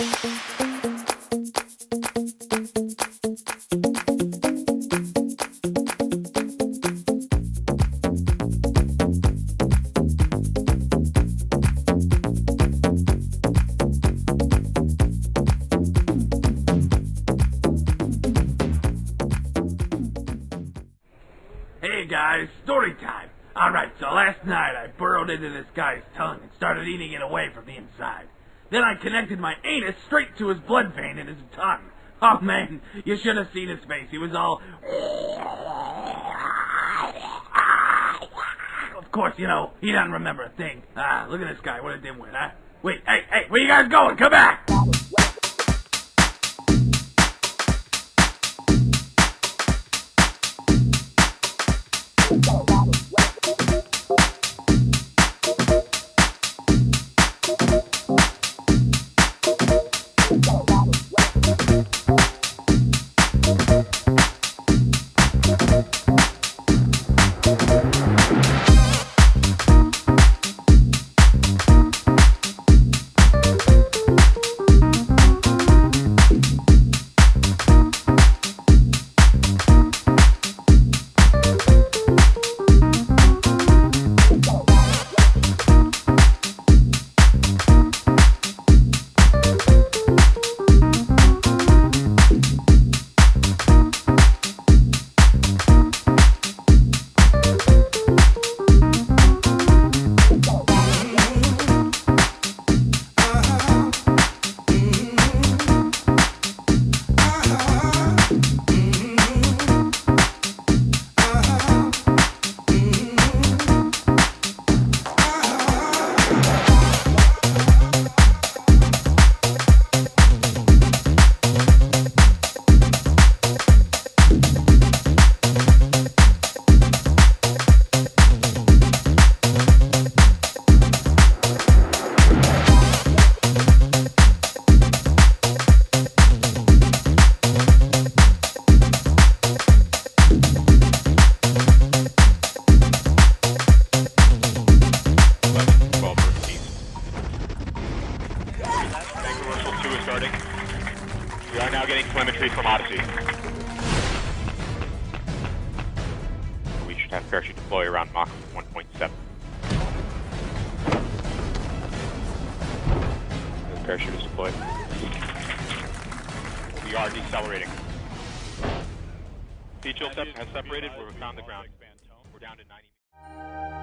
Hey guys, story time. Alright, so last night I burrowed into this guy's tongue and started eating it away from the inside. Then I connected my anus straight to his blood vein in his tongue. Oh man, you should have seen his face. He was all. Of course, you know, he doesn't remember a thing. Ah, look at this guy. What a dimwit, huh? Wait, hey, hey, where you guys going? Come back! We are now getting telemetry from Odyssey. We should have parachute deploy around Mach 1.7. The parachute is deployed. We are decelerating. Chill has separated. We're found the ground. We're down to 90.